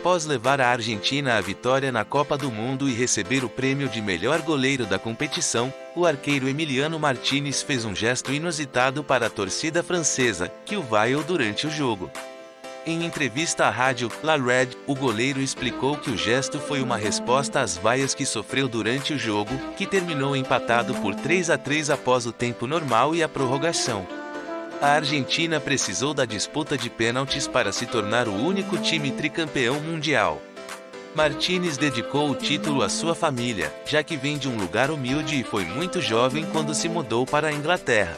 Após levar a Argentina à vitória na Copa do Mundo e receber o prêmio de melhor goleiro da competição, o arqueiro Emiliano Martinez fez um gesto inusitado para a torcida francesa, que o vaiou durante o jogo. Em entrevista à rádio La Red, o goleiro explicou que o gesto foi uma resposta às vaias que sofreu durante o jogo, que terminou empatado por 3 a 3 após o tempo normal e a prorrogação. A Argentina precisou da disputa de pênaltis para se tornar o único time tricampeão mundial. Martinez dedicou o título à sua família, já que vem de um lugar humilde e foi muito jovem quando se mudou para a Inglaterra.